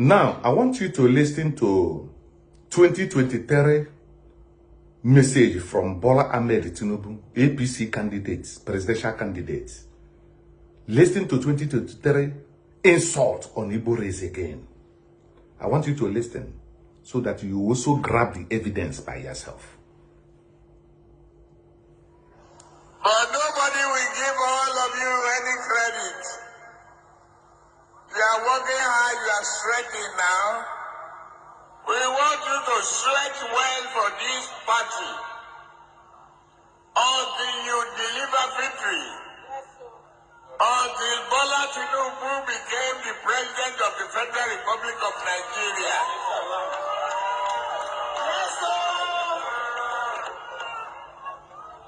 Now, I want you to listen to 2023 message from Bola Ahmed Tinubu, APC candidates, presidential candidates. Listen to 2023 insult on Igbo race again. I want you to listen so that you also grab the evidence by yourself. But nobody will give all of you any credit. Are working hard, you are sweating now. We want you to sweat well for this party until you deliver victory. Until Bola Tinubu became the president of the Federal Republic of Nigeria.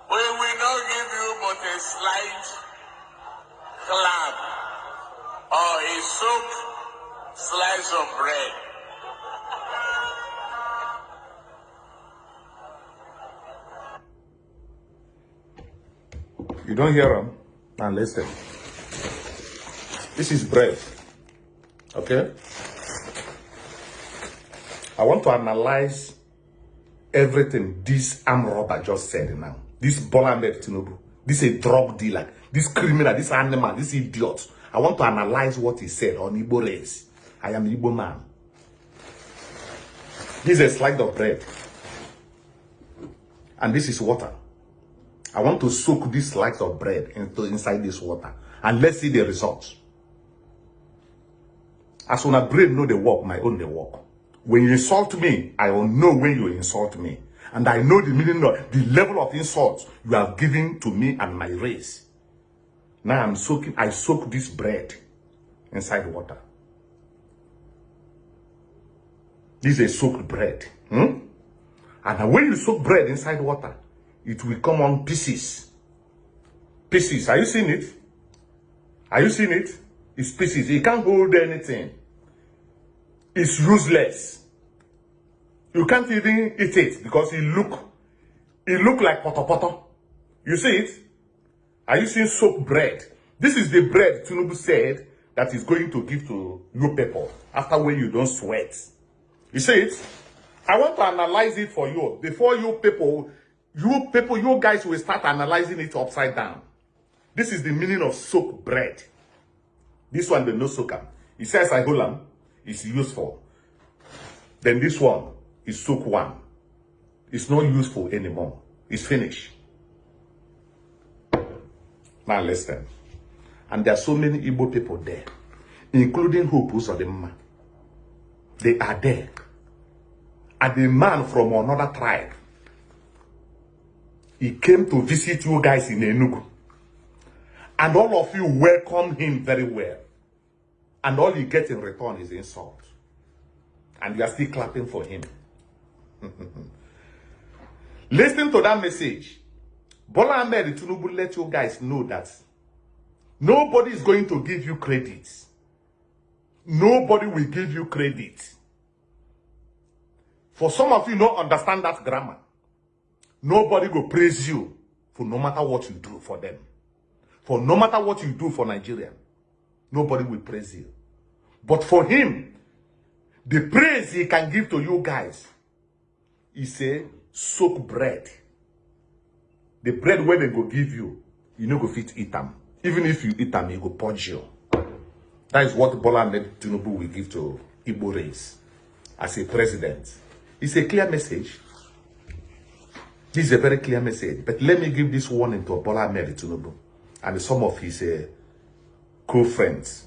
We will not give you but a slight clap or a soaked slice of bread. You don't hear them? Now listen. This is bread. Okay? I want to analyze everything this arm robber just said now. This Bola Tinubu. This a drug dealer. This criminal, this animal, this idiot. I want to analyze what he said on Igbo race. I am Igbo man. This is a slide of bread. And this is water. I want to soak this slice of bread into inside this water. And let's see the results. As when a brain know the work, my own the work. When you insult me, I will know when you insult me. And I know the meaning of the level of insult you have given to me and my race. Now I'm soaking, I soak this bread inside water. This is a soaked bread. Hmm? And when you soak bread inside water, it will come on pieces. Pieces. Are you seeing it? Are you seeing it? It's pieces. It can't hold anything. It's useless. You can't even eat it because it look, it look like poto poto. You see it? Are you seeing soaked bread? This is the bread Tinubu said that is going to give to you people after when you don't sweat. You see it? I want to analyze it for you before you people, you people, you guys will start analyzing it upside down. This is the meaning of soaked bread. This one, the no soak. It says I hold them. It's useful. Then this one is soak one. It's not useful anymore. It's finished. Now listen. And there are so many Igbo people there, including Hope Uzodimma. They are there. And the man from another tribe, he came to visit you guys in Enugu. And all of you welcome him very well. And all you get in return is insult. And you are still clapping for him. Listen to that message. Bola Ahmed Tinubu let you guys know that nobody is going to give you credit. Nobody will give you credit. For some of you don't understand that grammar. Nobody will praise you for no matter what you do for them. For no matter what you do for Nigeria, nobody will praise you. But for him, the praise he can give to you guys is a soak bread. The bread where they go give you, you no go fit eat them. Even if you eat them, you go punch you. That is what Bola Ahmed Tinubu will give to Igbo race as a president. It's a clear message. This is a very clear message. But let me give this warning to Bola Ahmed Tinubu and some of his uh, co-friends.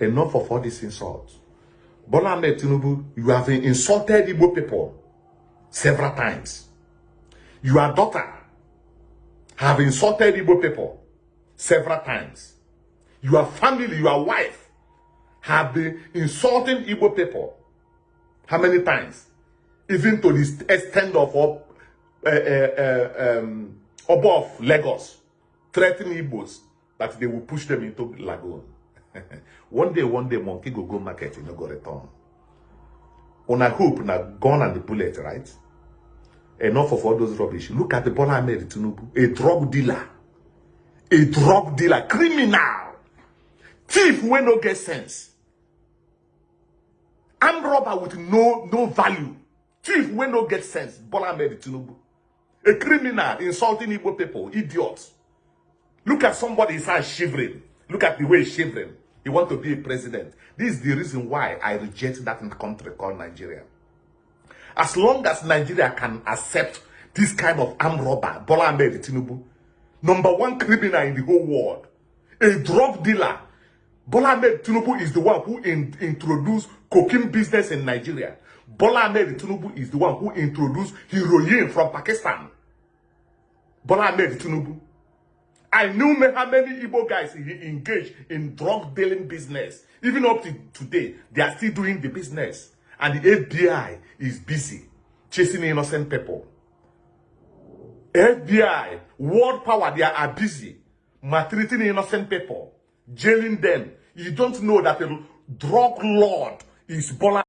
Enough of all these insults. Bola Ahmed Tinubu, you have insulted Igbo people several times. Your daughter have insulted Igbo people several times. Your family, your wife have been insulting Igbo people. How many times? Even to the extent of uh, uh, uh, um, above Lagos, threatening Igbos that they will push them into lagoon. one day, one day, monkey go go market, you know, go return. On a hope, na gun and the bullet, right? Enough of all those rubbish. Look at the Bola Ahmed Tinubu, a drug dealer, a drug dealer, criminal, thief when no get sense. armed robber with no no value. Thief wey no get sense bola ahmed tinubu. A criminal insulting igbo people idiot. Look at somebody hand shivering. Look at the way he's shivering. He want to be a president. This is the reason why i reject that country called nigeria as long as nigeria can accept this kind of armed robber bola ahmed tinubu number one criminal in the whole world a drug dealer Bola Ahmed Tinubu is the one who in, introduced cocaine business in Nigeria. Bola Ahmed Tinubu is the one who introduced heroin from Pakistan. Bola Ahmed Tinubu. I knew how many Igbo guys engaged in drug dealing business. Even up to today, they are still doing the business. And the FBI is busy chasing innocent people. FBI, world power, they are busy maltreating innocent people, jailing them. You don't know that a drug lord is Bola